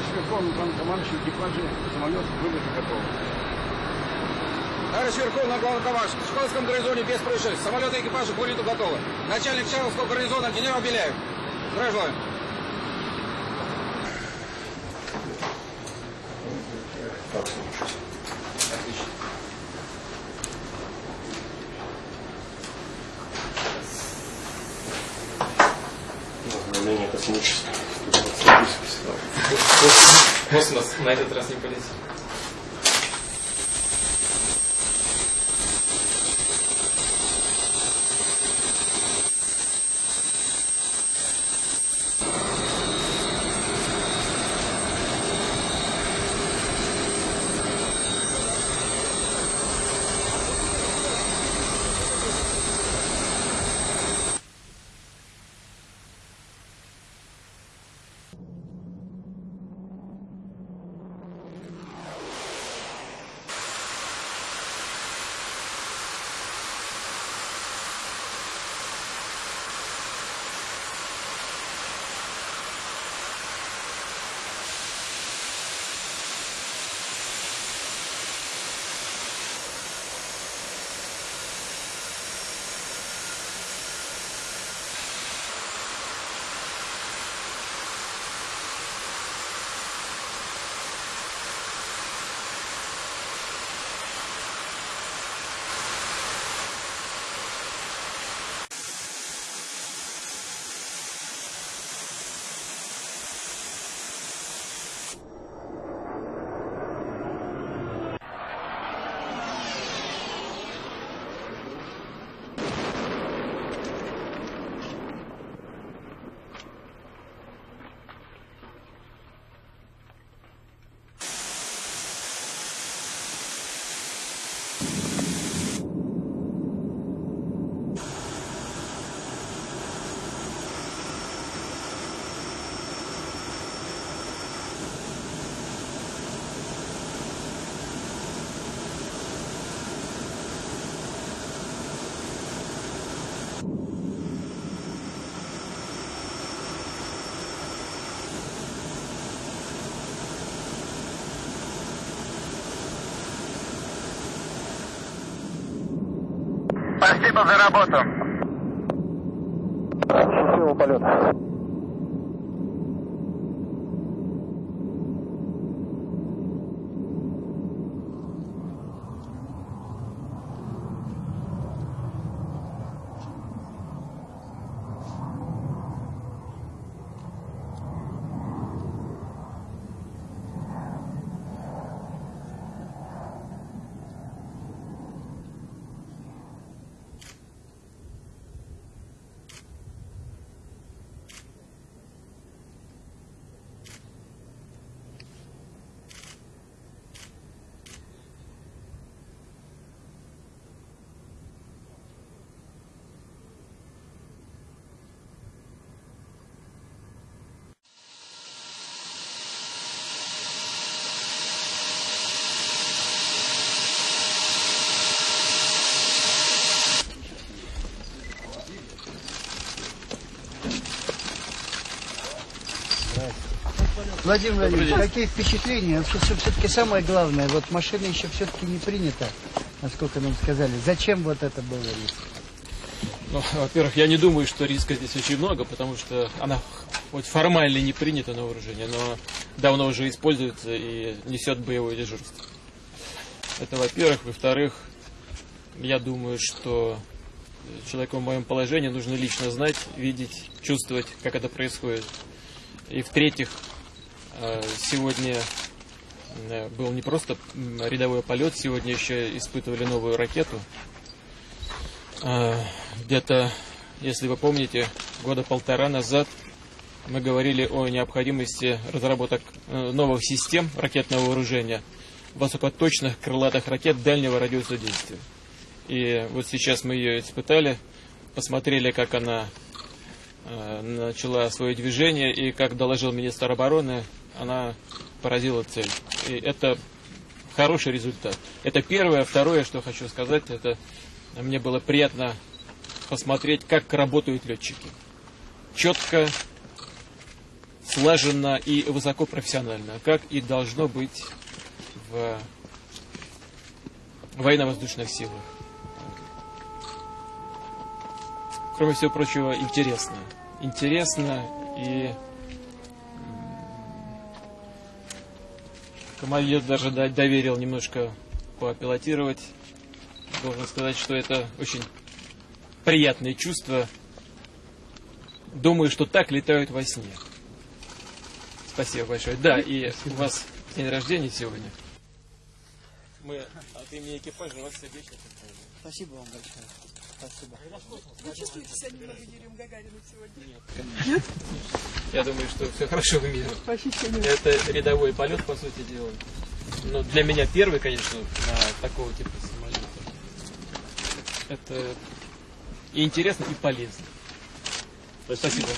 Товарищ Верховный главнокомандующий, экипажи самолет вылета готовы. Товарищ Верховный главнокомандующий, в Сухольском гарнизоне без происшествий. Самолеты и экипажи к вылету готовы. Начальник Чарловского гарнизона генерал Беляев. Здравия желаю. Обновление космического. Космос на этот раз не полетит. Спасибо за работу. Счастливого полета. Владимир Владимирович, какие впечатления? Все-таки самое главное, вот машина еще все-таки не принята, насколько нам сказали. Зачем вот это было? Ну, во-первых, я не думаю, что риска здесь очень много, потому что она хоть формально не принята на вооружение, но давно уже используется и несет боевое дежурство. Это во-первых. Во-вторых, я думаю, что человеку в моем положении нужно лично знать, видеть, чувствовать, как это происходит. И в-третьих, сегодня э, был не просто рядовой полет, сегодня еще испытывали новую ракету. Э, Где-то, если вы помните, года полтора назад мы говорили о необходимости разработок э, новых систем ракетного вооружения, высокоточных крылатых ракет дальнего радиуса действия. И вот сейчас мы ее испытали, посмотрели, как она э, начала свое движение, и, как доложил министр обороны, она поразила цель. И это хороший результат. Это первое. Второе, что хочу сказать, это мне было приятно посмотреть, как работают летчики. Четко, слаженно и высоко профессионально, как и должно быть в военно-воздушных силах. Кроме всего прочего, интересно. Интересно и командир даже до- доверил немножко попилотировать. Должен сказать, что это очень приятное чувство. Думаю, что так летают во сне. Спасибо большое. Да, и у вас день рождения сегодня. Мы от имени экипажа вас сердечно поздравляем. Спасибо вам большое. Спасибо. Я думаю, что все хорошо в мире. Это рядовой полет, по сути дела. Но для меня первый, конечно, на такого типа самолета. Это и интересно, и полезно. Спасибо.